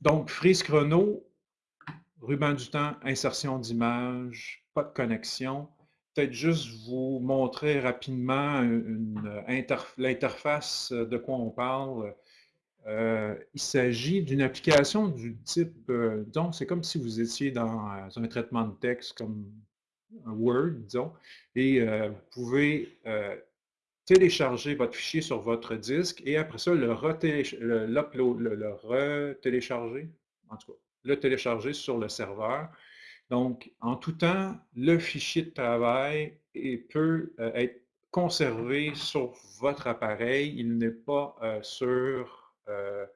donc, frise chrono, ruban du temps, insertion d'image, pas de connexion. Peut-être juste vous montrer rapidement l'interface de quoi on parle. Euh, il s'agit d'une application du type, euh, donc c'est comme si vous étiez dans euh, un traitement de texte comme Word, disons, et vous pouvez télécharger votre fichier sur votre disque et après ça, le re-télécharger, en tout cas, le télécharger sur le serveur. Donc, en tout temps, le fichier de travail peut être conservé sur votre appareil. Il n'est pas sur euh,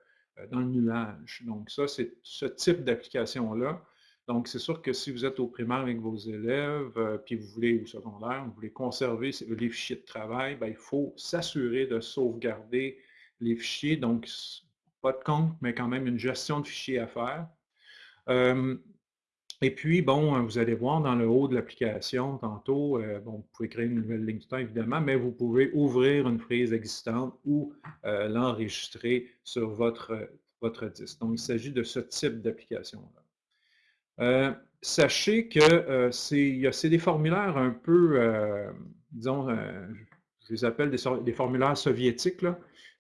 euh, dans le nuage. Donc ça, c'est ce type d'application-là. Donc, c'est sûr que si vous êtes au primaire avec vos élèves, euh, puis vous voulez au secondaire, vous voulez conserver les fichiers de travail, bien, il faut s'assurer de sauvegarder les fichiers. Donc, pas de compte, mais quand même une gestion de fichiers à faire. Et puis, bon, hein, vous allez voir dans le haut de l'application, tantôt, euh, bon, vous pouvez créer une nouvelle ligne de temps, évidemment, mais vous pouvez ouvrir une frise existante ou euh, l'enregistrer sur votre, votre disque. Donc, il s'agit de ce type d'application-là. Euh, sachez que c'est des formulaires un peu, disons, je les appelle des, formulaires soviétiques,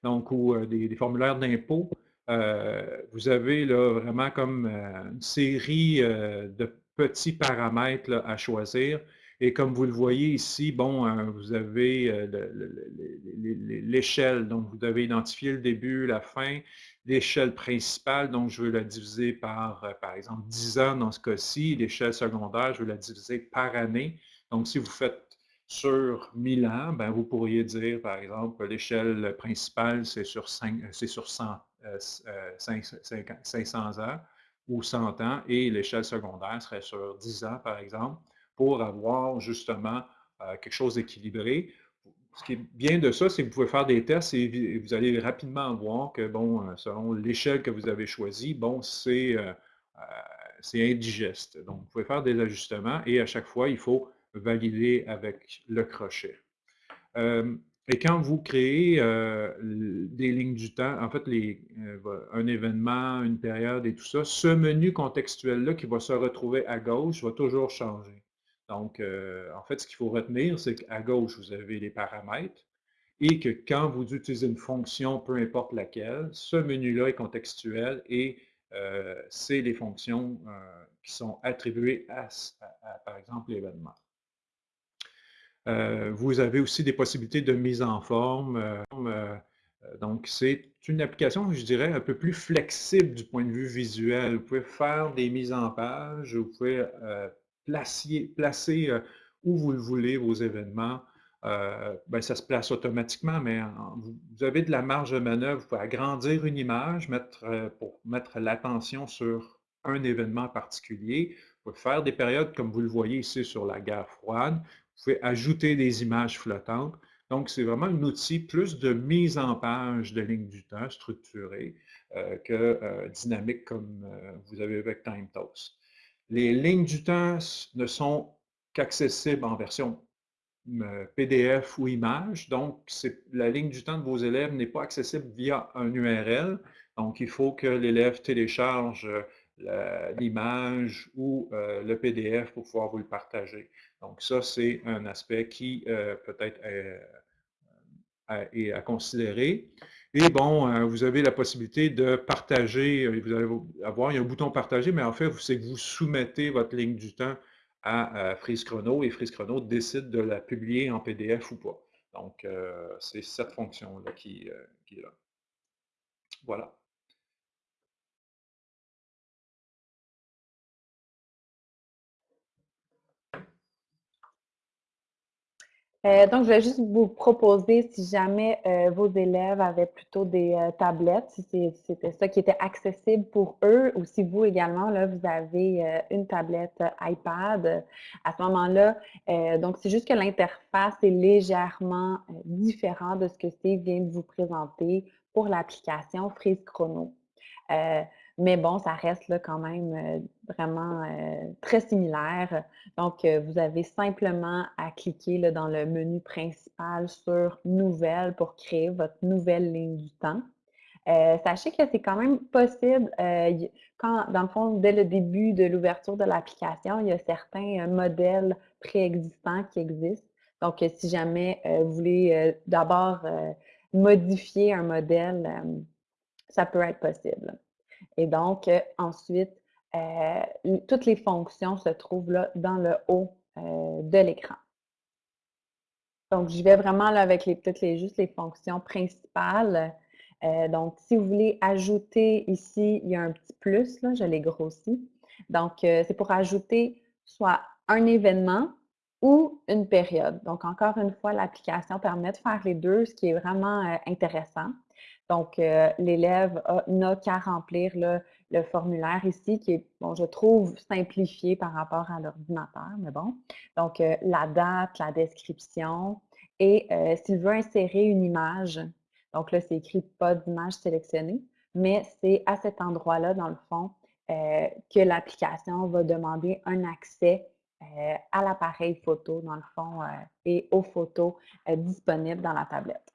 donc, ou des, formulaires d'impôt. Euh, vous avez là, vraiment comme euh, une série euh, de petits paramètres à choisir. Et comme vous le voyez ici, bon, vous avez l'échelle, donc vous devez identifier le début, la fin, l'échelle principale, donc je veux la diviser par, par exemple, 10 ans dans ce cas-ci, l'échelle secondaire, je veux la diviser par année. Donc, si vous faites sur 1000 ans, ben, vous pourriez dire, par exemple, l'échelle principale, c'est sur, 5, sur 100 500 euh, ans ou 100 ans et l'échelle secondaire serait sur 10 ans, par exemple, pour avoir justement euh, quelque chose d'équilibré. Ce qui est bien de ça, c'est que vous pouvez faire des tests et vous allez rapidement voir que, bon, euh, selon l'échelle que vous avez choisie, bon, c'est indigeste. Donc, vous pouvez faire des ajustements et à chaque fois, il faut valider avec le crochet. Et quand vous créez euh, des lignes du temps, en fait, les, euh, un événement, une période et tout ça, ce menu contextuel-là qui va se retrouver à gauche va toujours changer. Donc, euh, en fait, ce qu'il faut retenir, c'est qu'à gauche, vous avez les paramètres et que quand vous utilisez une fonction, peu importe laquelle, ce menu-là est contextuel et c'est les fonctions qui sont attribuées à par exemple, l'événement. Euh, vous avez aussi des possibilités de mise en forme. Euh, euh, donc, c'est une application, je dirais, un peu plus flexible du point de vue visuel. Vous pouvez faire des mises en page, vous pouvez placer, placer où vous le voulez vos événements. Ben, ça se place automatiquement, mais vous avez de la marge de manœuvre. Vous pouvez agrandir une image mettre, pour mettre l'attention sur un événement particulier. Vous pouvez faire des périodes, comme vous le voyez ici sur la guerre froide. Vous pouvez ajouter des images flottantes. Donc, c'est vraiment un outil plus de mise en page de lignes du temps structurée euh, que euh, dynamique comme euh, vous avez avec TimeToast. Les lignes du temps ne sont qu'accessibles en version PDF ou image. Donc, la ligne du temps de vos élèves n'est pas accessible via un URL. Donc, il faut que l'élève télécharge l'image ou euh, le PDF pour pouvoir vous le partager. Donc ça, c'est un aspect qui euh, peut-être est, à considérer. Et bon, vous avez la possibilité de partager, euh, vous allez avoir, un bouton partager, mais en fait, c'est que vous soumettez votre ligne du temps à, Freeze Chrono et Freeze Chrono décide de la publier en PDF ou pas. Donc, c'est cette fonction-là qui est là. Voilà. Euh, donc, je vais juste vous proposer, si jamais euh, vos élèves avaient plutôt des euh, tablettes, si c'était ça qui était accessible pour eux, ou si vous également, là, vous avez une tablette iPad, à ce moment-là, donc c'est juste que l'interface est légèrement différente de ce que Steve vient de vous présenter pour l'application Freeze Chrono. Mais bon, ça reste quand même euh, vraiment euh, très similaire. Donc, euh, vous avez simplement à cliquer dans le menu principal sur Nouvelle pour créer votre nouvelle ligne du temps. Sachez que c'est quand même possible, quand, dans le fond, dès le début de l'ouverture de l'application, il y a certains modèles préexistants qui existent. Donc, si jamais vous voulez d'abord modifier un modèle, ça peut être possible. Et donc, ensuite, toutes les fonctions se trouvent là dans le haut de l'écran. Donc, je vais vraiment là avec les, peut-être les, juste les fonctions principales. Euh, donc, si vous voulez ajouter ici, il y a un petit plus, là, je l'ai grossi. Donc, euh, c'est pour ajouter soit un événement ou une période. Donc, encore une fois, l'application permet de faire les deux, ce qui est vraiment euh, intéressant. Donc, l'élève n'a qu'à remplir le formulaire ici, qui est, bon, je trouve, simplifié par rapport à l'ordinateur, mais bon. Donc, la date, la description, et s'il veut insérer une image, donc là, c'est écrit pas d'image sélectionnée, mais c'est à cet endroit-là, dans le fond, que l'application va demander un accès à l'appareil photo, dans le fond, et aux photos disponibles dans la tablette.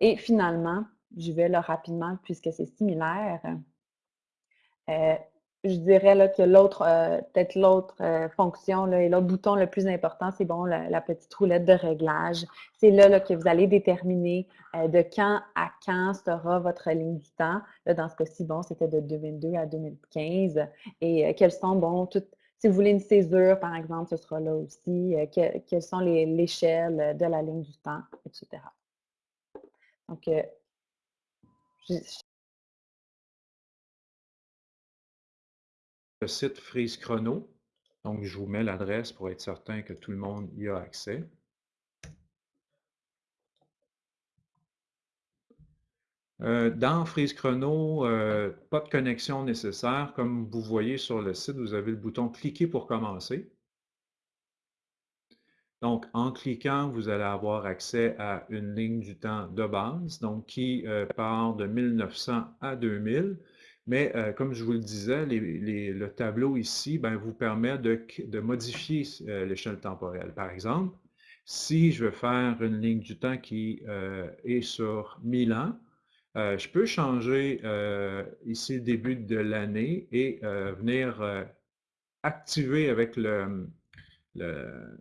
Et finalement, je vais là rapidement, puisque c'est similaire, euh, je dirais là, que l'autre, euh, peut-être l'autre euh, fonction là, et l'autre bouton le plus important, c'est bon, la, petite roulette de réglage. C'est là, là, que vous allez déterminer de quand à quand sera votre ligne du temps. Dans ce cas-ci, bon, c'était de 2022 à 2015. Et quels sont, bon, toutes, si vous voulez une césure, par exemple, ce sera là aussi. quelles sont l'échelle de la ligne du temps, etc. Donc, le site Freeze Chrono. Donc, je vous mets l'adresse pour être certain que tout le monde y a accès. Euh, dans Freeze Chrono, euh, pas de connexion nécessaire. Comme vous voyez sur le site, vous avez le bouton « Cliquer pour commencer ». Donc, en cliquant, vous allez avoir accès à une ligne du temps de base, donc qui euh, part de 1900 à 2000. Mais euh, comme je vous le disais, le tableau ici ben, vous permet de, modifier euh, l'échelle temporelle. Par exemple, si je veux faire une ligne du temps qui est sur 1000 ans, je peux changer ici le début de l'année et venir activer avec le, le,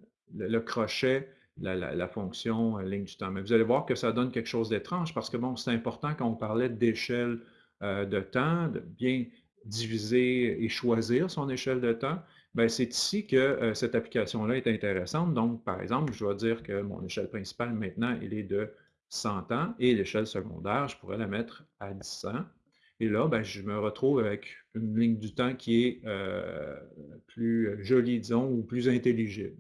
crochet, la, fonction euh, ligne du temps. Mais vous allez voir que ça donne quelque chose d'étrange parce que bon, c'est important quand on parlait d'échelle euh, de temps, de bien diviser et choisir son échelle de temps. Ben, c'est ici que euh, cette application-là est intéressante. Donc, par exemple, je dois dire que mon échelle principale maintenant, elle est de 100 ans et l'échelle secondaire, je pourrais la mettre à 10 ans. Et là, ben, je me retrouve avec une ligne du temps qui est plus jolie, disons, ou plus intelligible.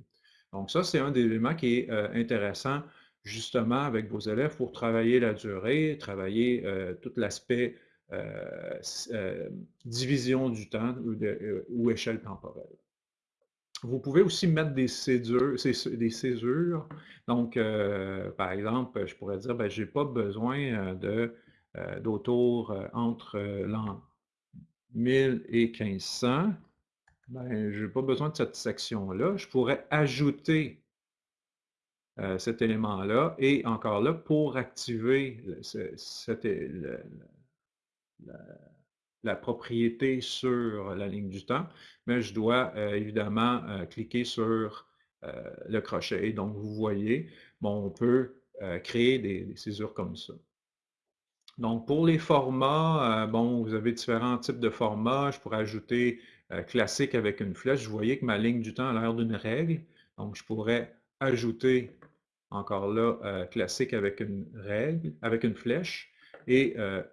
Donc ça, c'est un des éléments qui est euh, intéressant justement avec vos élèves pour travailler la durée, travailler euh, tout l'aspect euh, division du temps ou, échelle temporelle. Vous pouvez aussi mettre des césures. Donc, par exemple, je pourrais dire, ben, je n'ai pas besoin d'autour entre l'an 1000 et 1500. Ben, je n'ai pas besoin de cette section-là. Je pourrais ajouter euh, cet élément-là et encore là, pour activer la, propriété sur la ligne du temps, mais je dois euh, évidemment euh, cliquer sur le crochet. donc, vous voyez, on peut créer des, des césures comme ça. Donc, pour les formats, bon, vous avez différents types de formats. Je pourrais ajouter euh, classique avec une flèche, vous voyez que ma ligne du temps a l'air d'une règle. Donc, je pourrais ajouter encore là euh, classique avec une règle, avec une flèche et euh,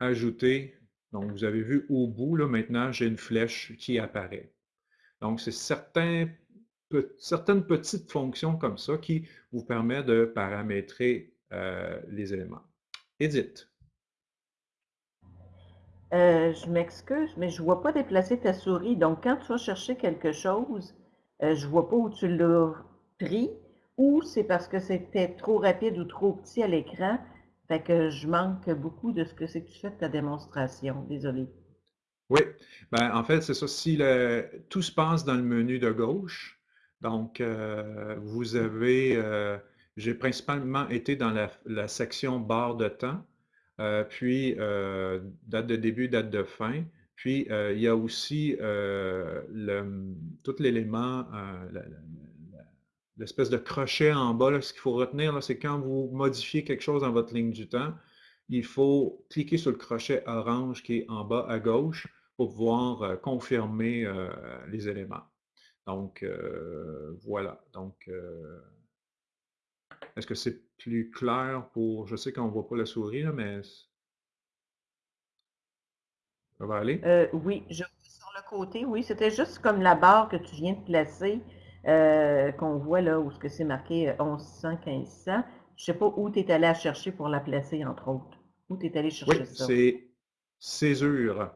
ajouter, donc vous avez vu au bout, là maintenant j'ai une flèche qui apparaît. Donc c'est certaines petites fonctions comme ça qui vous permettent de paramétrer les éléments. Edith. Euh, je m'excuse, mais je ne vois pas déplacer ta souris. Donc, quand tu vas chercher quelque chose, euh, je ne vois pas où tu l'as pris, ou c'est parce que c'était trop rapide ou trop petit à l'écran. Fait que je manque beaucoup de ce que c'est que tu fais de ta démonstration. Désolé. Oui, ben, en fait, c'est ça. Si le, tout se passe dans le menu de gauche, donc euh, vous avez, j'ai principalement été dans la, section barre de temps. euh, puis date de début, date de fin. Puis, il y a aussi tout l'élément, l'espèce de crochet en bas. ce qu'il faut retenir, c'est quand vous modifiez quelque chose dans votre ligne du temps, il faut cliquer sur le crochet orange qui est en bas à gauche pour pouvoir confirmer les éléments. Donc, voilà. Donc, est-ce que c'est plus clair pour... Je sais qu'on ne voit pas la souris, mais... Ça va aller? Euh, oui, je sur le côté, oui. C'était juste comme la barre que tu viens de placer, euh, qu'on voit là, où ce que c'est marqué 1100, euh, 1500. Je ne sais pas où tu es allé à chercher pour la placer, entre autres. Où tu es allé chercher oui, c'est césure.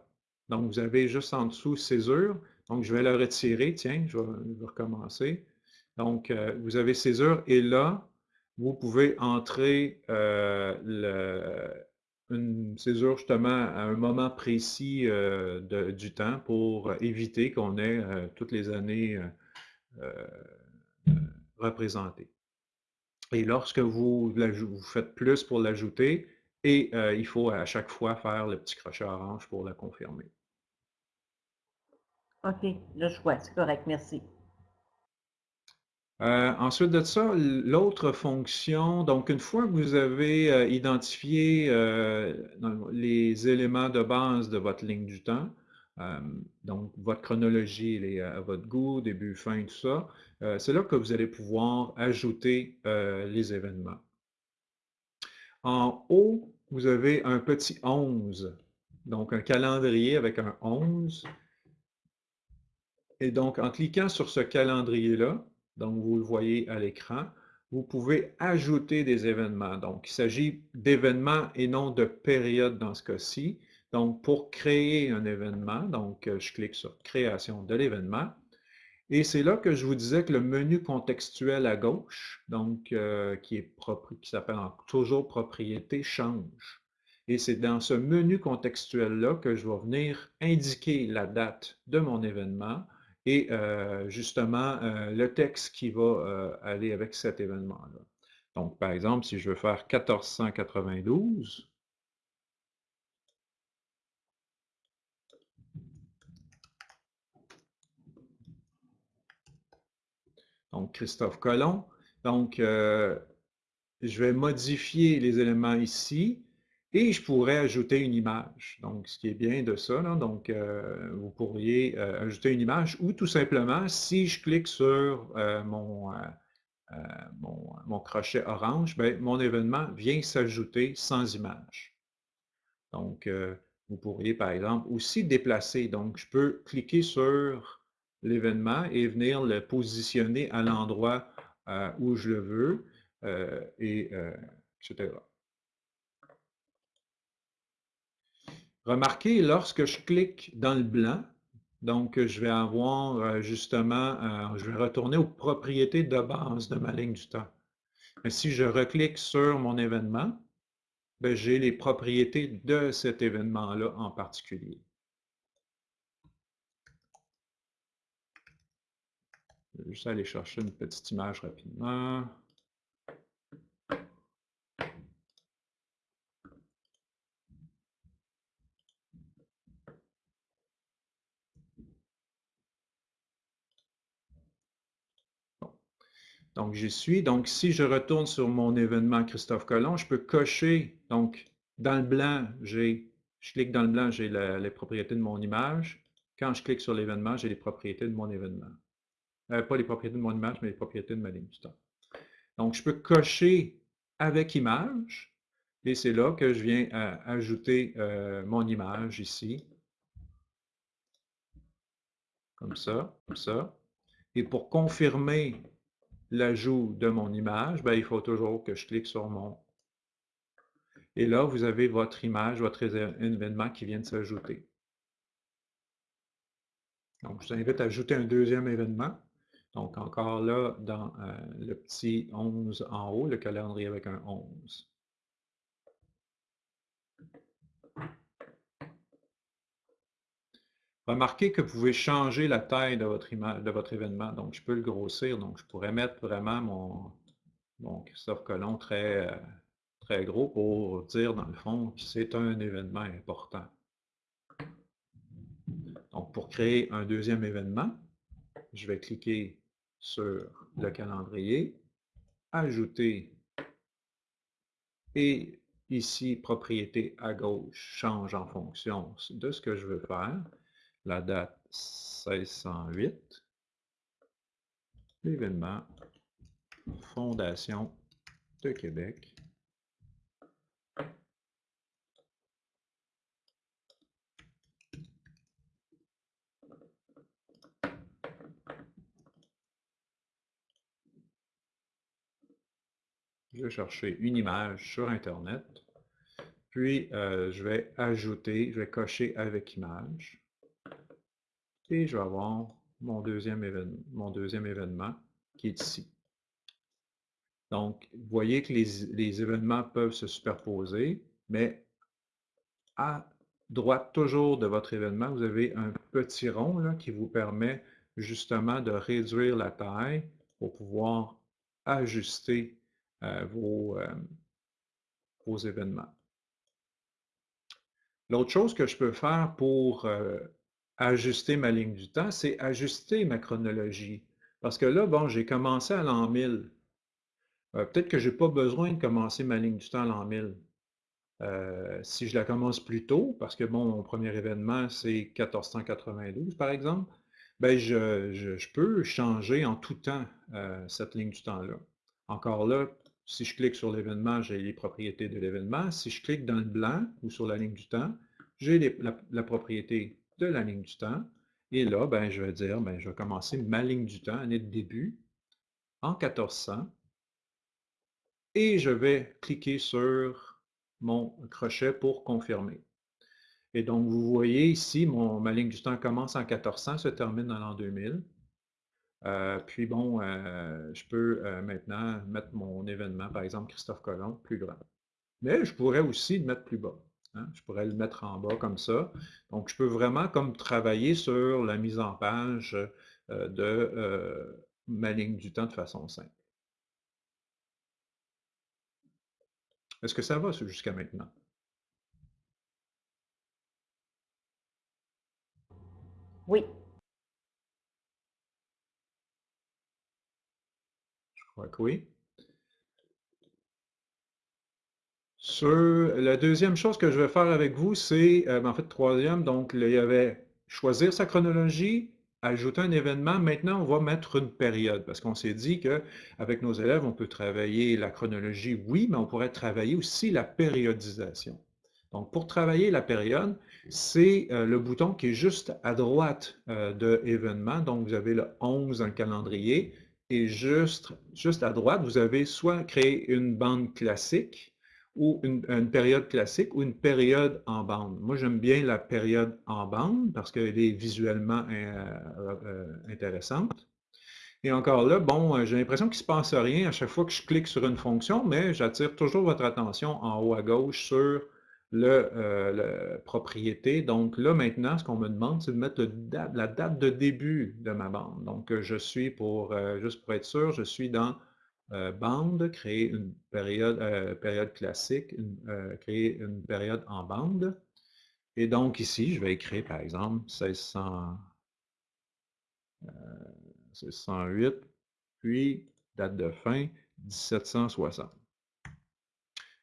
Donc, vous avez juste en dessous césure. Donc, je vais la retirer. Tiens, je vais, recommencer. Donc, vous avez césure et là, vous pouvez entrer euh, une césure justement à un moment précis euh, du temps pour éviter qu'on ait euh, toutes les années représentées. Et lorsque vous, vous faites plus pour l'ajouter, et il faut à chaque fois faire le petit crochet orange pour la confirmer. OK, je vois, c'est correct, merci. Euh, ensuite de ça, l'autre fonction, donc une fois que vous avez euh, identifié euh, les éléments de base de votre ligne du temps, donc votre chronologie à votre goût, début, fin, tout ça, c'est là que vous allez pouvoir ajouter les événements. En haut, vous avez un petit 11, donc un calendrier avec un 11. Et donc, en cliquant sur ce calendrier-là, donc vous le voyez à l'écran, vous pouvez ajouter des événements. Donc, il s'agit d'événements et non de périodes dans ce cas-ci. Donc, pour créer un événement, donc euh, je clique sur Création de l'événement. Et c'est là que je vous disais que le menu contextuel à gauche, donc euh, qui qui s'appelle toujours Propriété, change. Et c'est dans ce menu contextuel-là que je vais venir indiquer la date de mon événement, et euh, justement euh, le texte qui va euh, aller avec cet événement-là. Donc, par exemple, si je veux faire 1492, donc Christophe Colomb, donc je vais modifier les éléments ici, et je pourrais ajouter une image. Donc, ce qui est bien de ça, donc euh, vous pourriez euh, ajouter une image ou tout simplement, si je clique sur euh, mon, mon, crochet orange, ben, mon événement vient s'ajouter sans image. Donc, vous pourriez par exemple aussi déplacer. Donc, je peux cliquer sur l'événement et venir le positionner à l'endroit où je le veux, et, etc. Remarquez, lorsque je clique dans le blanc, donc je vais avoir euh, justement, euh, je vais retourner aux propriétés de base de ma ligne du temps. Mais si je reclique sur mon événement, ben, j'ai les propriétés de cet événement-là en particulier. Je vais juste aller chercher une petite image rapidement. Donc, j'y suis. Donc, si je retourne sur mon événement Christophe Colomb, je peux cocher. Donc, dans le blanc, j'ai, je clique dans le blanc, j'ai les propriétés de mon image. Quand je clique sur l'événement, j'ai les propriétés de mon événement. Euh, pas les propriétés de mon image, mais les propriétés de ma ligne. Donc, je peux cocher avec image. Et c'est là que je viens ajouter euh, mon image ici. Comme ça, comme ça. Et pour confirmer l'ajout de mon image, ben, il faut toujours que je clique sur mon... Et là, vous avez votre image, votre événement qui vient de s'ajouter. Donc, je vous invite à ajouter un deuxième événement. Donc, encore là, dans euh, le petit 11 en haut, le calendrier avec un 11. Remarquez que vous pouvez changer la taille de votre, image, de votre événement. Donc, je peux le grossir. Donc, je pourrais mettre vraiment mon, Christophe Colomb très, très gros pour dire, dans le fond, que c'est un événement important. Donc, pour créer un deuxième événement, je vais cliquer sur le calendrier, ajouter, et ici, propriété à gauche change en fonction de ce que je veux faire. La date 1608, l'événement Fondation de Québec. Je vais chercher une image sur Internet, puis euh, je vais ajouter, je vais cocher avec image, et je vais avoir mon deuxième événement, mon deuxième événement qui est ici. Donc, vous voyez que les, événements peuvent se superposer, mais à droite toujours de votre événement, vous avez un petit rond là, qui vous permet justement de réduire la taille pour pouvoir ajuster euh, vos, euh, vos, événements. L'autre chose que je peux faire pour euh, ajuster ma ligne du temps, c'est ajuster ma chronologie. Parce que là, bon, j'ai commencé à l'an 1000. Peut-être que je n'ai pas besoin de commencer ma ligne du temps à l'an 1000. si je la commence plus tôt, parce que bon, mon premier événement, c'est 1492, par exemple, ben je, je, peux changer en tout temps cette ligne du temps-là. Encore là, si je clique sur l'événement, j'ai les propriétés de l'événement. Si je clique dans le blanc ou sur la ligne du temps, j'ai la, propriété de la ligne du temps. Et là, ben, je vais dire, ben, je vais commencer ma ligne du temps, année de début, en 1400. Et je vais cliquer sur mon crochet pour confirmer. Et donc, vous voyez ici, mon, ma ligne du temps commence en 1400, se termine dans l'an 2000. Euh, puis bon, euh, je peux euh, maintenant mettre mon événement, par exemple Christophe Colomb, plus grand. Mais je pourrais aussi le mettre plus bas. Hein. Je pourrais le mettre en bas comme ça. Donc, je peux vraiment comme travailler sur la mise en page de ma ligne du temps de façon simple. Est-ce que ça va jusqu'à maintenant? Oui. oui. Sur la deuxième chose que je vais faire avec vous, c'est, euh, en fait, troisième, donc il y avait choisir sa chronologie, ajouter un événement. Maintenant, on va mettre une période, parce qu'on s'est dit qu'avec nos élèves, on peut travailler la chronologie, oui, mais on pourrait travailler aussi la périodisation. Donc, pour travailler la période, c'est euh, le bouton qui est juste à droite euh, de événement. Donc, vous avez le 11 dans le calendrier, et juste, juste à droite, vous avez soit créé une bande classique ou une, période classique ou une période en bande. Moi, j'aime bien la période en bande parce qu'elle est visuellement euh, euh, intéressante. Et encore là, bon, euh, j'ai l'impression qu'il ne se passe rien à chaque fois que je clique sur une fonction, mais j'attire toujours votre attention en haut à gauche sur le, propriété. Donc là, maintenant, ce qu'on me demande, c'est de mettre la date de début de ma bande. Donc, je suis pour, juste pour être sûr, je suis dans bande, créer une période, période classique, créer une période en bande. Et donc ici, je vais écrire, par exemple, 1600, 1608, puis date de fin, 1760.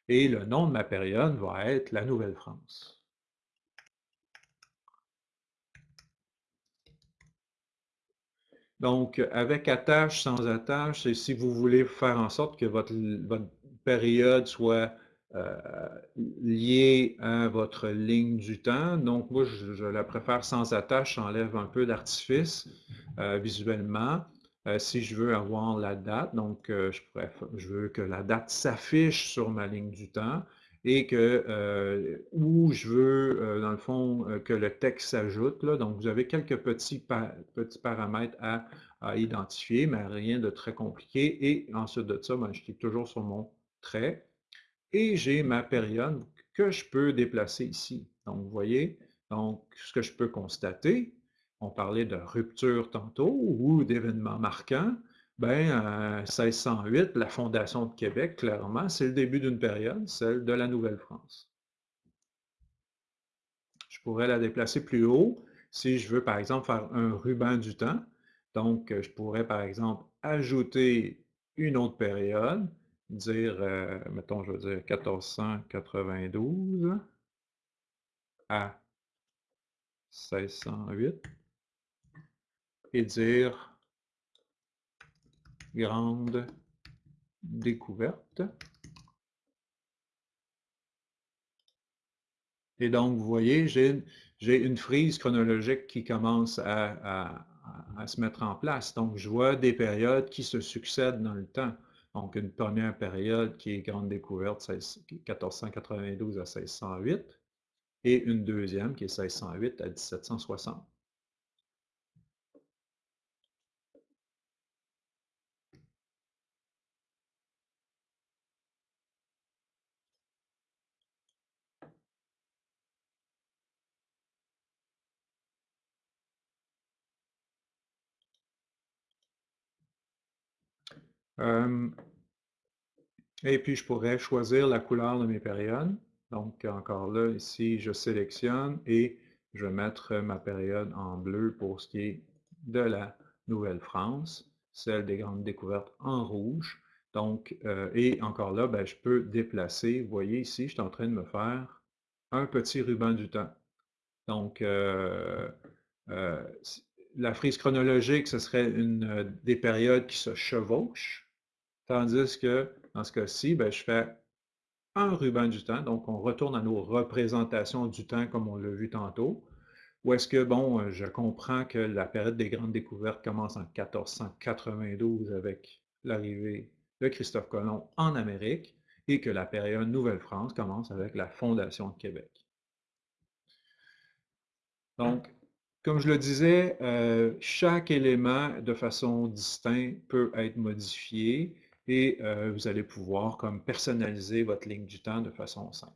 Et le nom de ma période va être la Nouvelle-France. Donc, avec attache, sans attache, c'est si vous voulez faire en sorte que votre, période soit euh, liée à votre ligne du temps. Donc, moi, je, la préfère sans attache, j'enlève un peu d'artifice euh, visuellement. Euh, si je veux avoir la date, donc euh, je, veux que la date s'affiche sur ma ligne du temps et que, euh, ou je veux, dans le fond, que le texte s'ajoute. Donc, vous avez quelques petits, petits paramètres à, identifier, mais rien de très compliqué. Et ensuite de ça, ben, je clique toujours sur mon trait et j'ai ma période que je peux déplacer ici. Donc, vous voyez, donc, ce que je peux constater, on parlait de rupture tantôt ou d'événements marquants. Ben, 1608, la fondation de Québec, clairement, c'est le début d'une période, celle de la Nouvelle-France. Je pourrais la déplacer plus haut si je veux, par exemple, faire un ruban du temps. Donc, je pourrais, par exemple, ajouter une autre période, dire, euh, mettons, je veux dire 1492 à 1608 et dire grande découverte. Et donc, vous voyez, j'ai une frise chronologique qui commence à, se mettre en place. Donc, je vois des périodes qui se succèdent dans le temps. Donc, une première période qui est grande découverte, 1492 à 1608, et une deuxième qui est 1608 à 1760. Euh, et puis, je pourrais choisir la couleur de mes périodes. Donc, encore là, ici, je sélectionne et je vais mettre ma période en bleu pour ce qui est de la Nouvelle-France, celle des grandes découvertes en rouge. Donc, euh, et encore là, ben, je peux déplacer. Vous voyez ici, je suis en train de me faire un petit ruban du temps. Donc, euh, la frise chronologique, ce serait une, des périodes qui se chevauchent. Tandis que dans ce cas-ci, ben, je fais un ruban du temps, donc on retourne à nos représentations du temps comme on l'a vu tantôt. Ou est-ce que, bon, euh, je comprends que la période des grandes découvertes commence en 1492 avec l'arrivée de Christophe Colomb en Amérique et que la période Nouvelle-France commence avec la fondation de Québec. Donc, comme je le disais, euh, chaque élément de façon distincte peut être modifié et euh, vous allez pouvoir comme personnaliser votre ligne du temps de façon simple.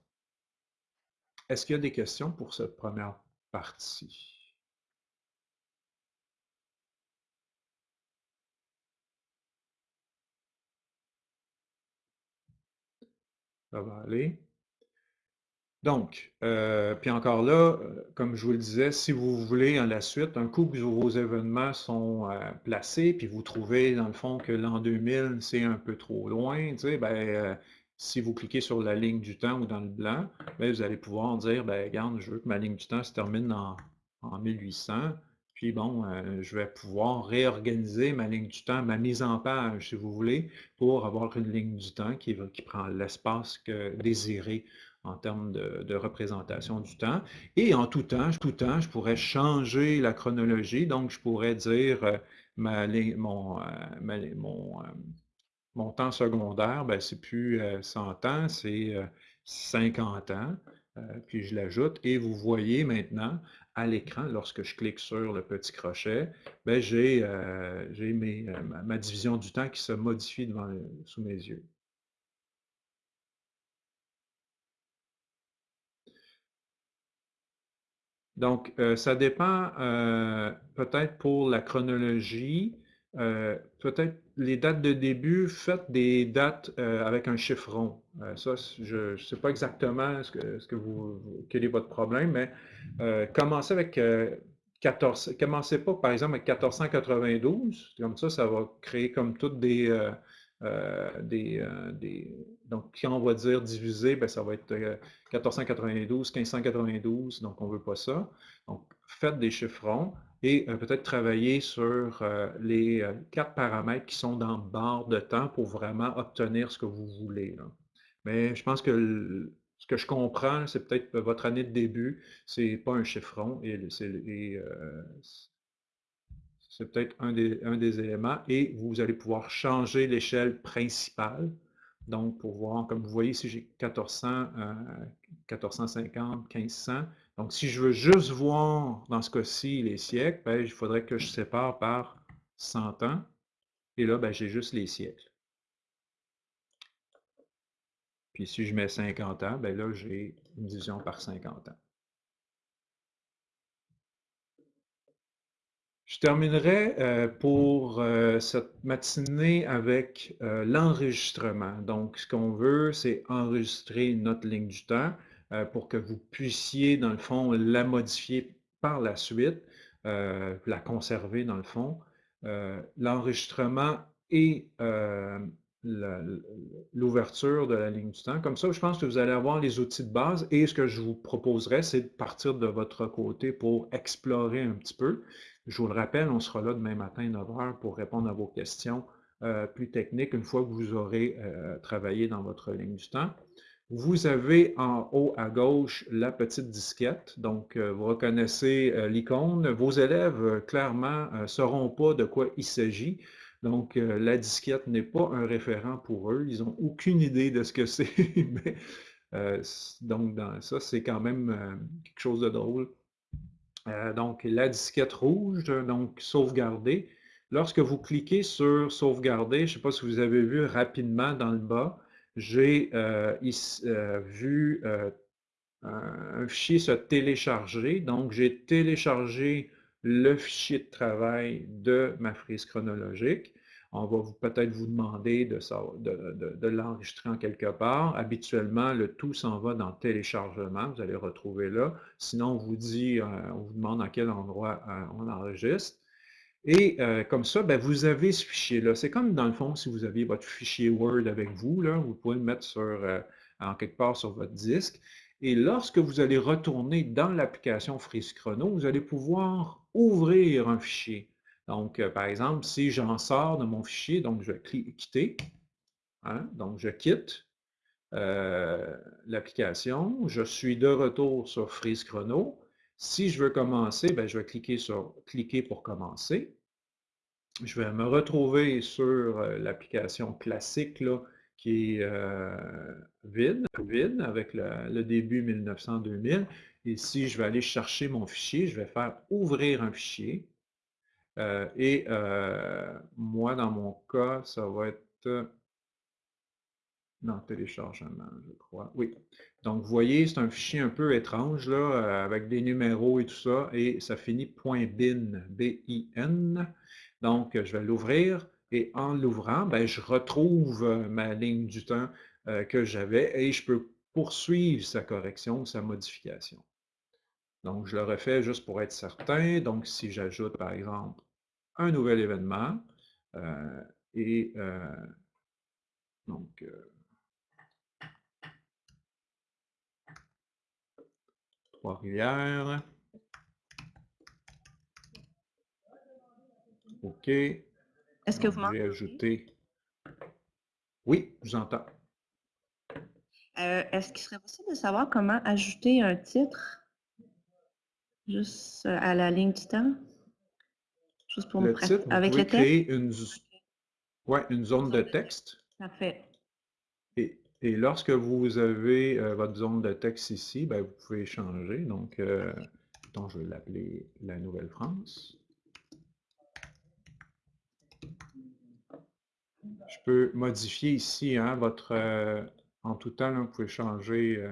Est-ce qu'il y a des questions pour cette première partie? Ça va aller? Donc, euh, puis encore là, euh, comme je vous le disais, si vous voulez à la suite, un coup que vos événements sont euh, placés, puis vous trouvez dans le fond que l'an 2000, c'est un peu trop loin, tu sais, ben, si vous cliquez sur la ligne du temps ou dans le blanc, ben, vous allez pouvoir dire, ben, regarde, je veux que ma ligne du temps se termine en, en 1800, puis bon, je vais pouvoir réorganiser ma ligne du temps, ma mise en page, si vous voulez, pour avoir une ligne du temps qui, qui prend l'espace désiré en termes de, représentation du temps. Et en tout temps, tout temps, je pourrais changer la chronologie. Donc, je pourrais dire euh, euh, euh, mon, temps secondaire, ben, c'est plus 100 ans, c'est 50 ans. puis je l'ajoute et vous voyez maintenant à l'écran, lorsque je clique sur le petit crochet, ben, j'ai ma, division du temps qui se modifie sous mes yeux. Donc, euh, ça dépend euh, peut-être pour la chronologie, euh, peut-être les dates de début, faites des dates avec un chiffron. ça, je ne sais pas exactement ce que, ce que vous, quel est votre problème, mais commencez avec 14, commencez pas par exemple avec 1492, comme ça, ça va créer comme toutes des, des, des, donc, quand on va dire diviser, ben, ça va être 1492, 1592, donc on ne veut pas ça. Donc, faites des chiffrons et euh, peut-être travailler sur euh, les euh, quatre paramètres qui sont dans barre de temps pour vraiment obtenir ce que vous voulez. Mais je pense que ce que je comprends, c'est peut-être votre année de début, c'est pas un chiffron et c'est peut-être un des, éléments et vous allez pouvoir changer l'échelle principale donc, pour voir, comme vous voyez ici, j'ai 1400, 1450, 1500. Donc, si je veux juste voir, dans ce cas-ci, les siècles, ben, il faudrait que je sépare par 100 ans. Et là, ben, j'ai juste les siècles. Puis si je mets 50 ans, ben là, j'ai une division par 50 ans. Je terminerai euh, pour euh, cette matinée avec euh, l'enregistrement. Donc, ce qu'on veut, c'est enregistrer notre ligne du temps pour que vous puissiez, dans le fond, la modifier par la suite, la conserver, dans le fond. L'enregistrement et l'ouverture de la ligne du temps. Comme ça, je pense que vous allez avoir les outils de base et ce que je vous proposerais, c'est de partir de votre côté pour explorer un petit peu. Je vous le rappelle, on sera là demain matin à 9h pour répondre à vos questions euh, plus techniques une fois que vous aurez euh, travaillé dans votre ligne du temps. Vous avez en haut à gauche la petite disquette, donc euh, vous reconnaissez l'icône. Vos élèves, clairement, ne sauront pas de quoi il s'agit. Donc, la disquette n'est pas un référent pour eux. Ils n'ont aucune idée de ce que c'est. donc, dans ça, c'est quand même quelque chose de drôle. Euh, donc, la disquette rouge, donc sauvegarder. Lorsque vous cliquez sur sauvegarder, je ne sais pas si vous avez vu rapidement dans le bas, j'ai euh, euh, vu un fichier se télécharger. Donc, j'ai téléchargé le fichier de travail de ma frise chronologique. On va peut-être vous demander de, l'enregistrer en quelque part. Habituellement, le tout s'en va dans téléchargement, vous allez retrouver là. Sinon, on vous dit, euh, on vous demande à quel endroit euh, on enregistre. Et euh, comme ça, ben, vous avez ce fichier-là. C'est comme dans le fond, si vous aviez votre fichier Word avec vous, vous pouvez le mettre en quelque part sur votre disque. Et lorsque vous allez retourner dans l'application Freeze Chrono, vous allez pouvoir ouvrir un fichier. Donc, euh, par exemple, si j'en sors de mon fichier, donc je vais quitter, hein, donc je quitte euh, l'application, je suis de retour sur Freeze Chrono. Si je veux commencer, ben, je vais cliquer sur cliquer pour commencer. Je vais me retrouver sur euh, l'application classique là, qui est vide, vide, avec le, début 1900-2000. Et si je vais aller chercher mon fichier, je vais faire ouvrir un fichier. Euh, et euh, moi, dans mon cas, ça va être dans téléchargement, je crois. Oui. Donc, vous voyez, c'est un fichier un peu étrange, là, euh, avec des numéros et tout ça, et ça finit .bin, B-I-N. Donc, je vais l'ouvrir, et en l'ouvrant, ben, je retrouve ma ligne du temps que j'avais, et je peux poursuivre sa correction, sa modification. Donc, je le refais juste pour être certain. Donc, si j'ajoute, par exemple, un nouvel événement, euh, et euh, donc, euh, Trois-Rivières. OK. Est-ce que vous m'entendez? ajouté. Oui, je vous entends. Est-ce qu'il serait possible de savoir comment ajouter un titre? Juste euh, à la ligne du temps? Juste pour le titre, vous Avec pouvez créer une, ouais, une zone de texte. Parfait. Et, et lorsque vous avez euh, votre zone de texte ici, ben, vous pouvez changer. Donc, euh, je vais l'appeler la Nouvelle-France. Je peux modifier ici hein, votre... Euh, en tout temps, vous pouvez changer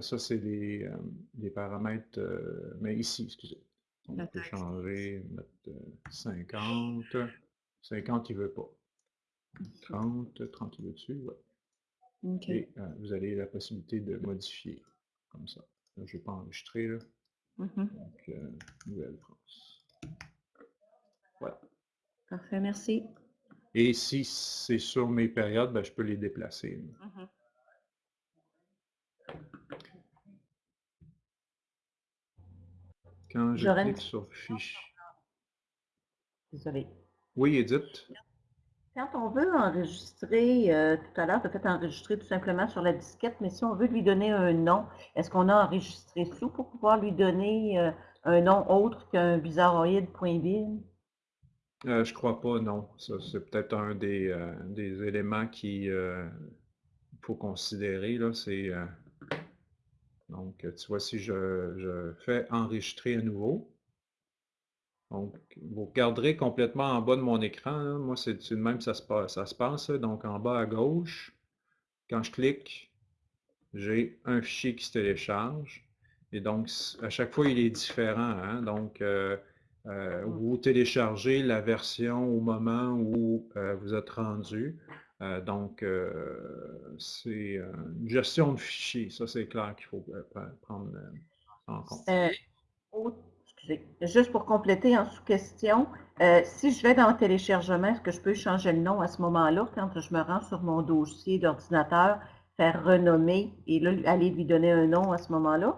ça, c'est des, euh, paramètres, euh, mais ici, excusez. On peut changer, mettre 50. 50, il ne veut pas. 30, 30, il veut dessus, ouais. Et vous avez la possibilité de modifier, comme ça. je ne vais pas enregistrer, là. Mm-hmm. Donc, Nouvelle-France. Voilà. Parfait, merci. Et si c'est sur mes périodes, ben, je peux les déplacer. Quand je clique sur fiche. Désolée. Oui, Edith. Quand on veut enregistrer, euh, tout à l'heure, tu as fait enregistrer tout simplement sur la disquette, mais si on veut lui donner un nom, est-ce qu'on a enregistré sous pour pouvoir lui donner euh, un nom autre qu'un bizarroïde.bin? Euh, je crois pas, non. c'est peut-être un des, euh, des éléments qu'il faut considérer. C'est donc, tu vois, si je, fais enregistrer à nouveau, donc, vous regarderez complètement en bas de mon écran. Moi, c'est de même ça se passe. Ça se passe. Donc, en bas à gauche, quand je clique, j'ai un fichier qui se télécharge. Et donc, à chaque fois, il est différent. Hein. Donc, euh, Euh, vous téléchargez la version au moment où euh, vous êtes rendu. Euh, donc, euh, c'est euh, une gestion de fichiers. Ça, c'est clair qu'il faut pre- prendre en compte. Autre- excusez, juste pour compléter en sous-question, si je vais dans le téléchargement, est-ce que je peux changer le nom à ce moment-là quand je me rends sur mon dossier d'ordinateur, faire renommer et là, aller lui donner un nom à ce moment-là?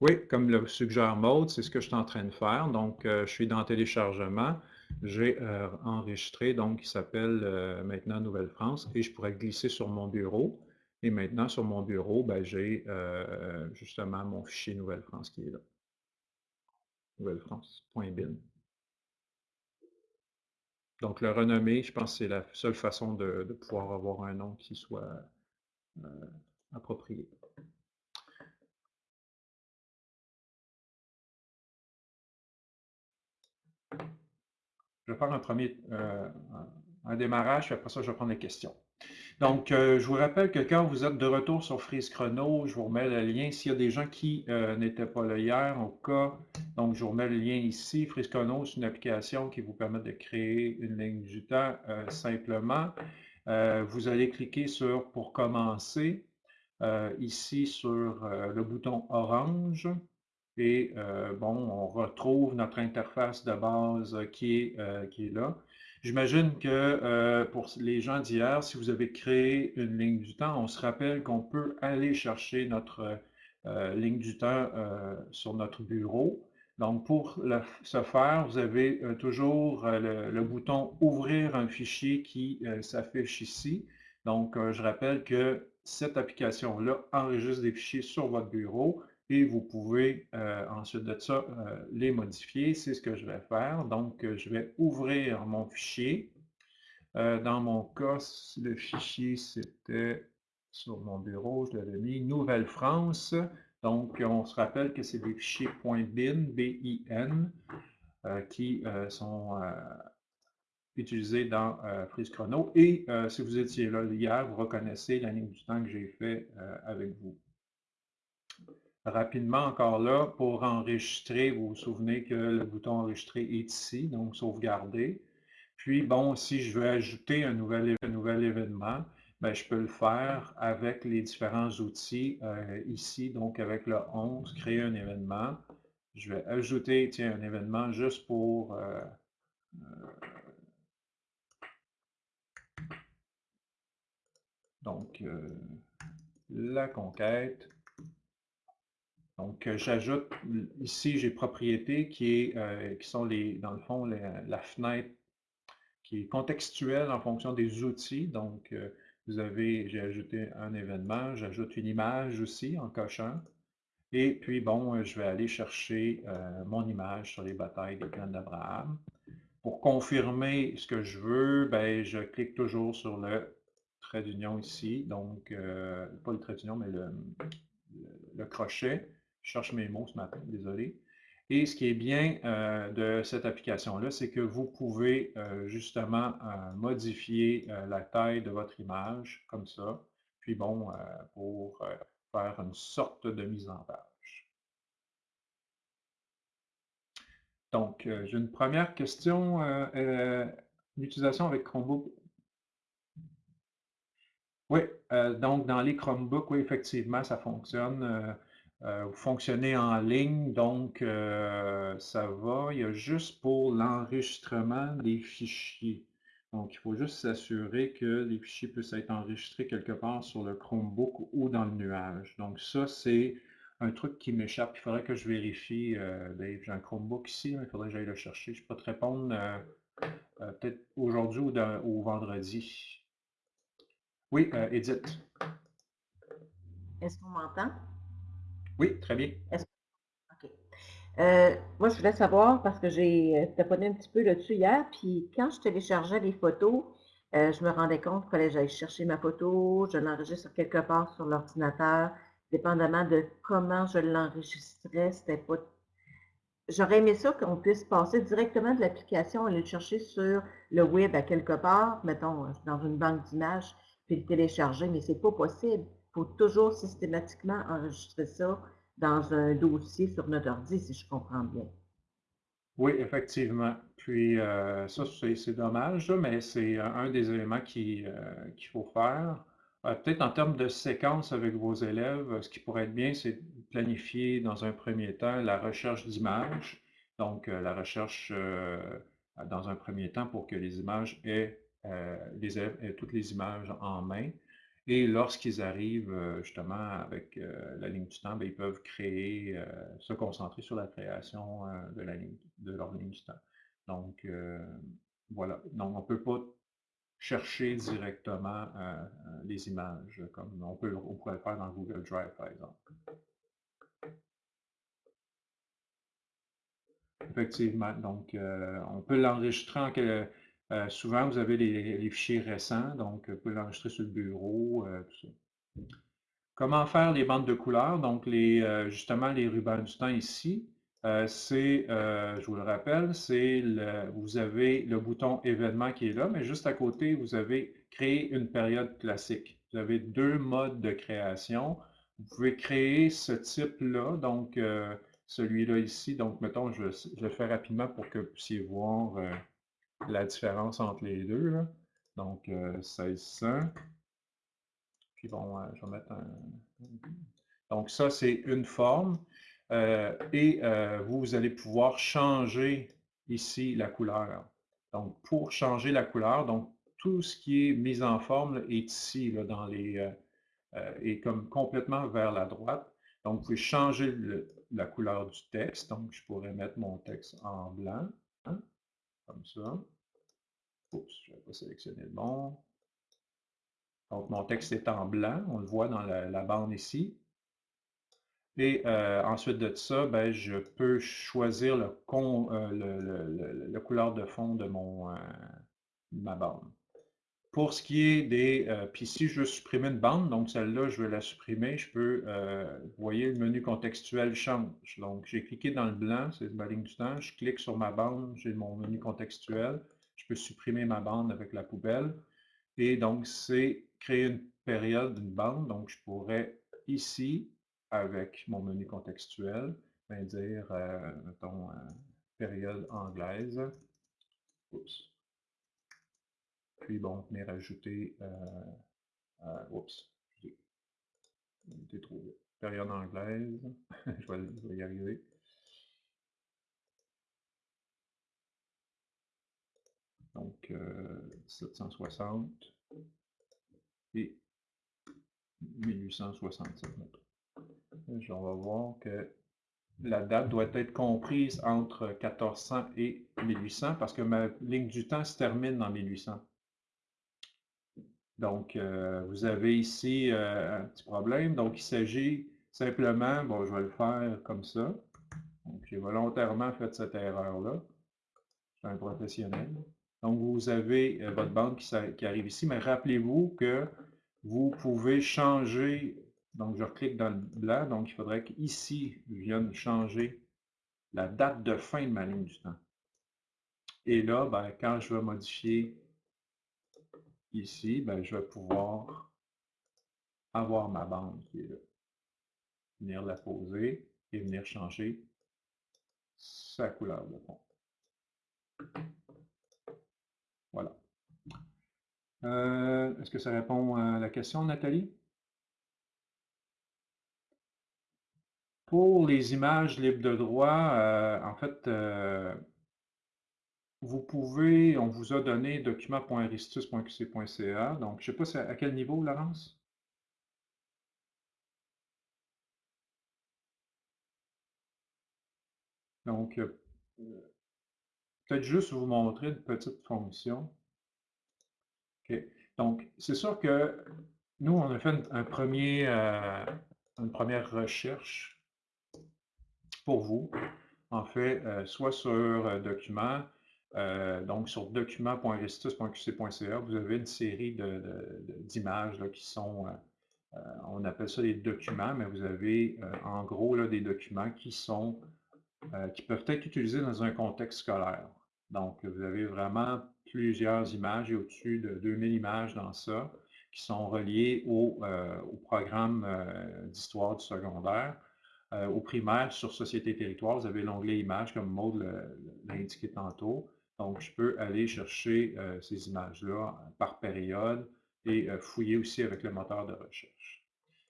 Oui, comme le suggère Maude, c'est ce que je suis en train de faire. Donc, euh, je suis dans téléchargement. J'ai euh, enregistré, donc, qui s'appelle euh, maintenant Nouvelle-France, et je pourrais glisser sur mon bureau. Et maintenant, sur mon bureau, ben, j'ai euh, justement mon fichier Nouvelle-France qui est là. Nouvelle-France.bin. Donc, le renommer, je pense que c'est la seule façon de, pouvoir avoir un nom qui soit approprié. Je vais faire un premier euh, un démarrage, puis après ça, je vais prendre les questions. Donc, euh, je vous rappelle que quand vous êtes de retour sur Freeze Chrono, je vous remets le lien. S'il y a des gens qui euh, n'étaient pas là hier, au cas, donc je vous remets le lien ici. Freeze Chrono, c'est une application qui vous permet de créer une ligne du temps simplement. Vous allez cliquer sur « Pour commencer ici sur le bouton orange. Et euh, bon, on retrouve notre interface de base qui est, euh, qui est là. J'imagine que euh, pour les gens d'hier, si vous avez créé une ligne du temps, on se rappelle qu'on peut aller chercher notre euh, ligne du temps euh, sur notre bureau. Donc, pour ce faire, vous avez euh, toujours euh, le, bouton « Ouvrir un fichier » qui euh, s'affiche ici. Donc, euh, je rappelle que cette application-là enregistre des fichiers sur votre bureau et vous pouvez euh, ensuite de ça euh, les modifier. C'est ce que je vais faire. Donc, euh, je vais ouvrir mon fichier. Dans mon cas, le fichier, c'était sur mon bureau, je l'avais mis Nouvelle-France. Donc, on se rappelle que c'est des fichiers .bin, B-I-N, qui sont utilisés dans euh, Freeze Chrono. Et si vous étiez là hier, vous reconnaissez la ligne du temps que j'ai fait avec vous. Rapidement, encore là, pour enregistrer, vous vous souvenez que le bouton enregistrer est ici, donc sauvegarder. Puis, bon, si je veux ajouter un nouvel, un nouvel événement, ben, je peux le faire avec les différents outils euh, ici, donc avec le 11, créer un événement. Je vais ajouter, tiens, un événement juste pour euh, donc euh, la conquête. Donc, euh, j'ajoute ici, j'ai propriété qui, est, euh, qui sont les, dans le fond la, fenêtre qui est contextuelle en fonction des outils. Donc, euh, vous avez, j'ai ajouté un événement, j'ajoute une image aussi en cochant. Et puis, bon, je vais aller chercher mon image sur les batailles des plaines d'Abraham. Pour confirmer ce que je veux, ben, je clique toujours sur le trait d'union ici. Donc, pas le trait d'union, mais le crochet. Je cherche mes mots ce matin, désolé. Et ce qui est bien euh, de cette application-là, c'est que vous pouvez euh, justement euh, modifier la taille de votre image, comme ça. Puis bon, pour faire une sorte de mise en page. Donc, j'ai une première question. L'utilisation avec Chromebook. Oui, donc dans les Chromebooks, oui, effectivement, ça fonctionne. Euh, vous fonctionnez en ligne, donc euh, ça va. Il y a juste pour l'enregistrement des fichiers. Donc, il faut juste s'assurer que les fichiers puissent être enregistrés quelque part sur le Chromebook ou dans le nuage. Donc, ça, c'est un truc qui m'échappe. Il faudrait que je vérifie, euh, Dave. J'ai un Chromebook ici, il faudrait que j'aille le chercher. Je peux te répondre peut-être aujourd'hui ou, ou vendredi. Oui, Edith. Est-ce qu'on m'entend? Oui, très bien. OK. Euh, moi, je voulais savoir, parce que j'ai euh, taponné un petit peu là-dessus hier, puis quand je téléchargeais les photos, euh, je me rendais compte qu'il fallait que j'aille chercher ma photo, je l'enregistre quelque part sur l'ordinateur, dépendamment de comment je l'enregistrais, c'était pas... J'aurais aimé ça qu'on puisse passer directement de l'application, aller le chercher sur le web à quelque part, mettons, dans une banque d'images, puis le télécharger, mais c'est pas possible. Faut toujours systématiquement enregistrer ça dans un dossier sur notre ordi, si je comprends bien. Oui, effectivement. Puis ça, c'est dommage, mais c'est un des éléments qu'il faut faire. Peut-être en termes de séquence avec vos élèves, ce qui pourrait être bien, c'est planifier dans un premier temps la recherche d'images. Donc, la recherche dans un premier temps pour que les images aient, les élèves aient toutes les images en main. Et lorsqu'ils arrivent euh, justement avec euh, la ligne du temps, ben, ils peuvent créer, euh, se concentrer sur la création de, la ligne, de leur ligne du temps. Donc, voilà. Donc, on ne peut pas chercher directement les images, comme on, peut, on pourrait le faire dans Google Drive, par exemple. Effectivement. Donc, on peut l'enregistrer en, euh, souvent, vous avez les, fichiers récents, donc vous pouvez l'enregistrer sur le bureau, euh, tout ça. Comment faire les bandes de couleurs? Donc, les, euh, justement, les rubans du temps ici, c'est, je vous le rappelle, c'est vous avez le bouton événement qui est là, mais juste à côté, vous avez créé une période classique. Vous avez deux modes de création. Vous pouvez créer ce type-là, donc celui-là ici. Donc, mettons, je, je, le fais rapidement pour que vous puissiez voir la différence entre les deux. Donc, 1600. Euh, Puis bon, euh, je vais mettre un... Donc, ça, c'est une forme. Euh, et vous allez pouvoir changer ici la couleur. Donc, pour changer la couleur, donc tout ce qui est mis en forme est ici, dans les, est comme complètement vers la droite. Donc, vous pouvez changer la couleur du texte. Donc, je pourrais mettre mon texte en blanc. Hein comme ça. Oups, je n'avais pas sélectionné le bon. Donc, mon texte est en blanc, on le voit dans la, bande ici. Et euh, ensuite de ça, ben, je peux choisir le, euh, couleur de fond de mon, euh, ma bande. Pour ce qui est des... puis si je veux supprimer une bande, donc celle-là, je veux la supprimer, je peux... vous voyez, le menu contextuel change. Donc, j'ai cliqué dans le blanc, c'est ma ligne du temps, je clique sur ma bande, j'ai mon menu contextuel, je peux supprimer ma bande avec la poubelle. Et donc, c'est créer une période d'une bande. Donc, je pourrais ici, avec mon menu contextuel, ben, dire, euh, mettons, euh, période anglaise. Oups. Puis bon, venir ajouter, euh, oups, j'ai trop Période anglaise, je, vais, y arriver. Donc, 760 et 1867 on va voir que la date doit être comprise entre 1400 et 1800 parce que ma ligne du temps se termine en 1800. Donc, euh, vous avez ici euh, un petit problème. Donc, il s'agit simplement, bon, je vais le faire comme ça. Donc, j'ai volontairement fait cette erreur-là. Je suis un professionnel. Donc, vous avez euh, votre bande qui, arrive ici, mais rappelez-vous que vous pouvez changer, donc je clique dans le blanc, donc il faudrait qu'ici, je vienne changer la date de fin de ma ligne du temps. Et là, ben, quand je vais modifier ici, ben, je vais pouvoir avoir ma bande qui est là. Venir la poser et venir changer sa couleur de fond. Voilà. Euh, est-ce que ça répond à la question, Nathalie? Pour les images libres de droit, euh, en fait, euh, vous pouvez, on vous a donné document.aristus.qc.ca. Donc, je ne sais pas à quel niveau, Laurence? Donc, peut-être juste vous montrer une petite fonction. Donc, c'est sûr que nous, on a fait un premier, euh, une première recherche pour vous. En fait, euh, soit sur euh, donc sur document.restus.qc.ca, vous avez une série d'images qui sont, on appelle ça des documents, mais vous avez en gros des documents qui sont, qui peuvent être utilisés dans un contexte scolaire. Donc, vous avez vraiment plusieurs images et au-dessus de 2000 images dans ça qui sont reliées au, euh, programme euh, d'histoire du secondaire. au primaire, sur Société Territoire, vous avez l'onglet Images, comme Maud l'a indiqué tantôt. Donc, je peux aller chercher ces images-là par période et fouiller aussi avec le moteur de recherche.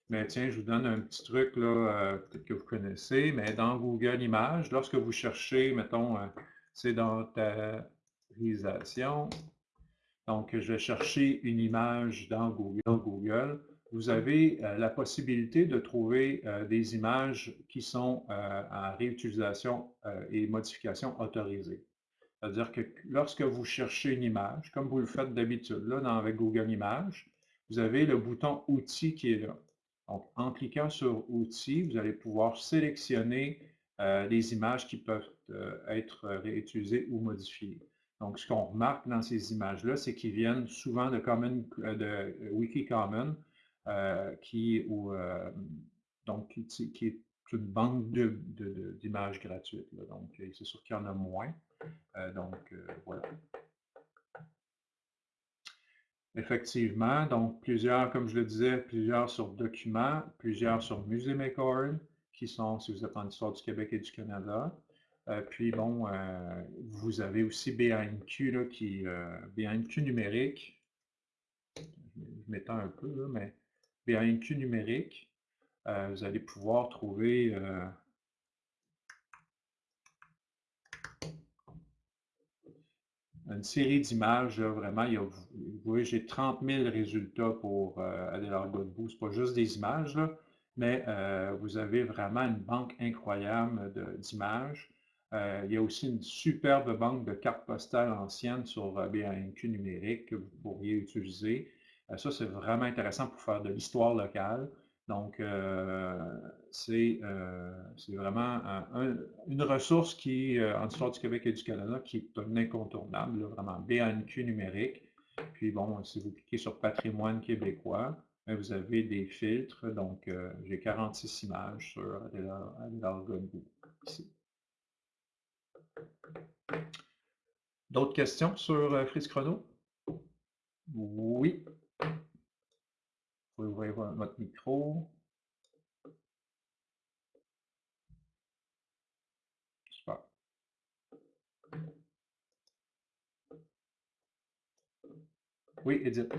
Mais tiens, je vous donne un petit truc, là, que vous connaissez, mais dans Google Images, lorsque vous cherchez, mettons, c'est dans ta donc je vais chercher une image dans Google, vous avez la possibilité de trouver des images qui sont en réutilisation et modification autorisée. C'est-à-dire que lorsque vous cherchez une image, comme vous le faites d'habitude, là, dans, avec Google Images, vous avez le bouton Outils qui est là. Donc, en cliquant sur Outils, vous allez pouvoir sélectionner euh, les images qui peuvent euh, être réutilisées ou modifiées. Donc, ce qu'on remarque dans ces images-là, c'est qu'ils viennent souvent de, common, euh, de Wikicommon, qui, ou, donc, qui, une banque d'images gratuites. Donc, c'est sûr qu'il y en a moins. donc, voilà. Effectivement, donc plusieurs, comme je le disais, plusieurs sur documents, plusieurs sur Musée Maker, qui sont, si vous êtes en histoire du Québec et du Canada. Euh, puis bon, euh, vous avez aussi BANQ, là, qui, euh, BANQ numérique. Je m'étends un peu, là, mais BANQ numérique, vous allez pouvoir trouver une série d'images, vraiment, il y a, vous voyez, j'ai 30 000 résultats pour euh, Godbout. Ce n'est pas juste des images, mais euh, vous avez vraiment une banque incroyable d'images. Euh, il y a aussi une superbe banque de cartes postales anciennes sur BANQ numérique que vous pourriez utiliser. ça, c'est vraiment intéressant pour faire de l'histoire locale. Donc, euh, euh, c'est vraiment une ressource qui, euh, en histoire du Québec et du Canada, qui est un incontournable, vraiment BANQ numérique. Puis bon, si vous cliquez sur patrimoine québécois, ben, vous avez des filtres. Donc, j'ai 46 images sur Adélard Godbout ici. D'autres questions sur Frise Chrono? Oui. Pouvez ouvrir votre micro. Super. Oui, Edith.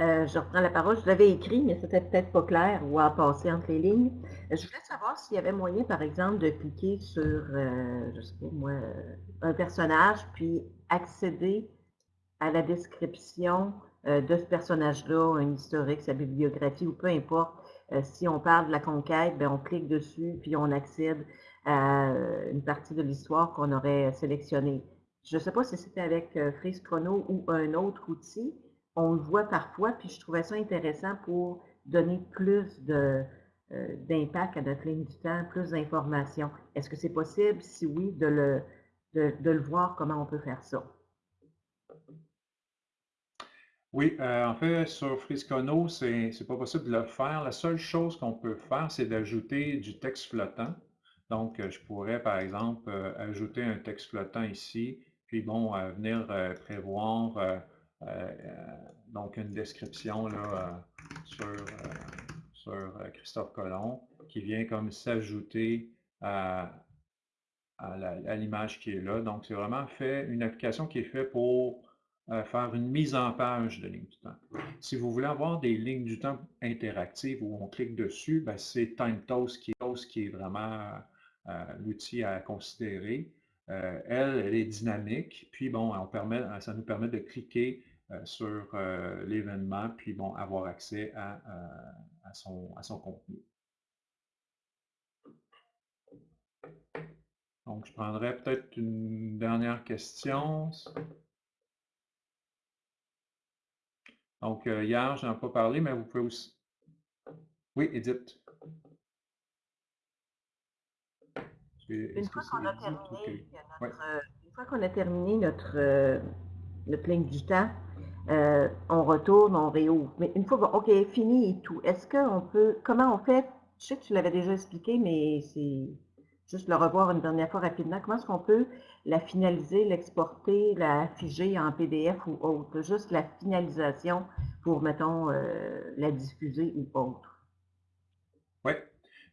Euh, je reprends la parole. Je l'avais écrit, mais c'était peut-être pas clair ou à passer entre les lignes. Euh, je voulais savoir s'il y avait moyen, par exemple, de cliquer sur, euh, je sais pas moi, un personnage, puis accéder à la description de ce personnage-là, un historique, sa bibliographie ou peu importe. Euh, si on parle de la conquête, ben, on clique dessus puis on accède à euh, une partie de l'histoire qu'on aurait sélectionnée. Je ne sais pas si c'était avec Freeze Chrono ou un autre outil. On le voit parfois, puis je trouvais ça intéressant pour donner plus d'impact à notre ligne du temps, plus d'informations. Est-ce que c'est possible? Si oui, de le, de le voir, comment on peut faire ça? Oui, euh, en fait, sur Friscono, ce n'est pas possible de le faire. La seule chose qu'on peut faire, c'est d'ajouter du texte flottant. Donc, euh, je pourrais, par exemple, euh, ajouter un texte flottant ici, puis bon, venir prévoir donc une description sur Christophe Colomb qui vient comme s'ajouter à, à l'image qui est là. Donc, c'est vraiment fait une application qui est faite pour faire une mise en page de ligne du temps. Si vous voulez avoir des lignes du temps interactives où on clique dessus, ben, c'est TimeToast qui, qui est vraiment euh, l'outil à considérer. Euh, elle, elle est dynamique, puis bon, ça nous permet de cliquer euh, sur l'événement, puis bon, avoir accès à, son, à son contenu. Donc, je prendrai peut-être une dernière question. Donc, euh, hier, je n'en ai pas parlé, mais vous pouvez aussi. Oui, Edith. Une fois qu'on a, terminé notre, euh, notre, ligne du temps, euh, on retourne, on réouvre. Mais une fois, OK, fini et tout, est-ce qu'on peut, comment on fait, je sais que tu l'avais déjà expliqué, mais c'est juste le revoir une dernière fois rapidement. Comment est-ce qu'on peut la finaliser, l'exporter, la figer en PDF ou autre? Juste la finalisation pour, mettons, euh, la diffuser ou autre. Oui.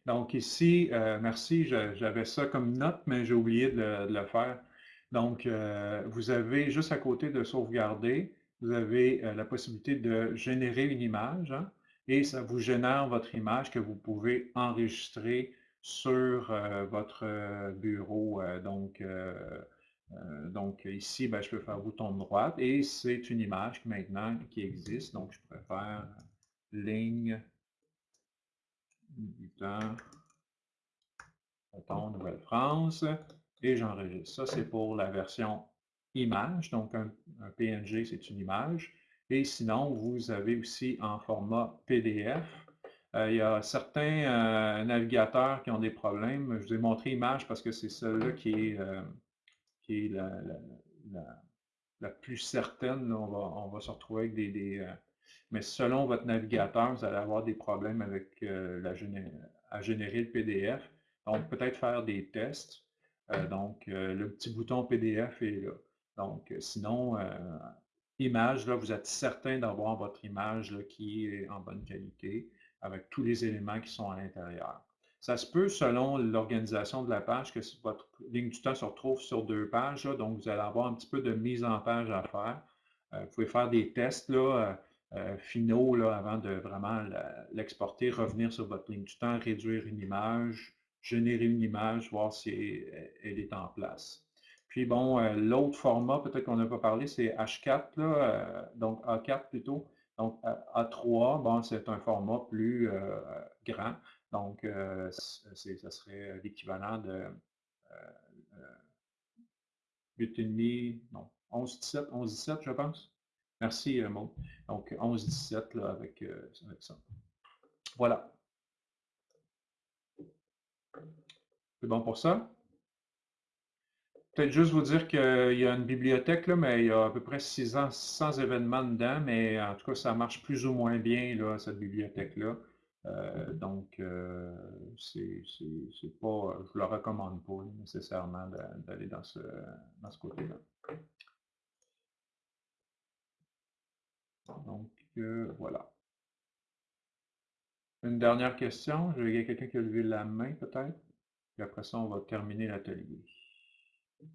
Donc ici, euh, merci, j'avais ça comme note, mais j'ai oublié de le, faire. Donc, euh, vous avez juste à côté de sauvegarder, vous avez la possibilité de générer une image hein, et ça vous génère votre image que vous pouvez enregistrer sur votre bureau. donc, donc ici, ben, je peux faire bouton droit et c'est une image maintenant qui existe. Donc, je préfère ligne temps, Nouvelle-France, et j'enregistre. Ça, c'est pour la version image, donc un, PNG, c'est une image. Et sinon, vous avez aussi en format PDF. Euh, il y a certains euh, navigateurs qui ont des problèmes. Je vous ai montré image parce que c'est celle-là qui est, euh, la, plus certaine. On, va, se retrouver avec des mais selon votre navigateur, vous allez avoir des problèmes avec euh, la à générer le PDF. Donc, peut-être faire des tests. Euh, donc, euh, le petit bouton PDF est là. Donc, sinon, image, là, vous êtes certain d'avoir votre image qui est en bonne qualité avec tous les éléments qui sont à l'intérieur. Ça se peut, selon l'organisation de la page, que votre ligne du temps se retrouve sur deux pages. donc, vous allez avoir un petit peu de mise en page à faire. vous pouvez faire des tests. Là, euh, finaux avant de vraiment l'exporter, revenir sur votre ligne du temps, réduire une image, générer une image, voir si elle est en place. Puis bon, euh, l'autre format, peut-être qu'on n'a pas parlé, c'est H4, là, euh, donc A4 plutôt. Donc A3, bon, c'est un format plus grand. Donc, ça serait l'équivalent de 8,5, non, 11,17, 11,17, je pense. Merci, euh, Maud. Donc, 11-17 avec, euh, avec ça. Voilà. C'est bon pour ça? Peut-être juste vous dire qu'il y a une bibliothèque, là, mais il y a à peu près 600, événements dedans, mais en tout cas, ça marche plus ou moins bien, là, cette bibliothèque-là. Euh, donc, c'est pas, je ne le recommande pas nécessairement d'aller dans ce, dans ce côté-là. Donc, euh, voilà. Une dernière question. Il y a quelqu'un qui a levé la main, peut-être. Et après ça, on va terminer l'atelier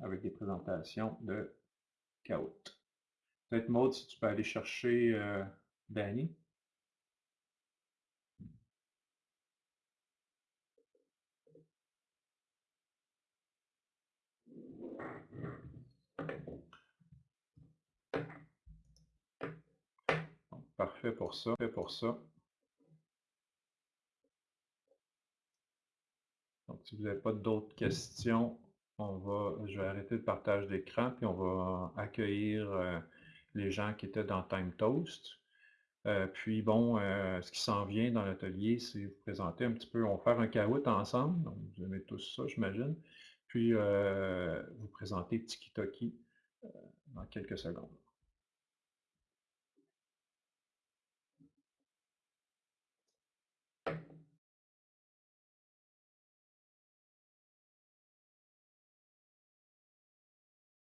avec des présentations de Kahoot. Peut-être, Maud, si tu peux aller chercher euh, Danny. Parfait pour ça. Parfait pour ça. Donc, si vous n'avez pas d'autres questions, on va, je vais arrêter le partage d'écran, puis on va accueillir euh, les gens qui étaient dans Time Toast. Euh, puis bon, euh, ce qui s'en vient dans l'atelier, c'est vous présenter un petit peu, on va faire un caout ensemble, donc vous aimez tous ça, j'imagine. Puis vous présenter Tiki Toki dans quelques secondes.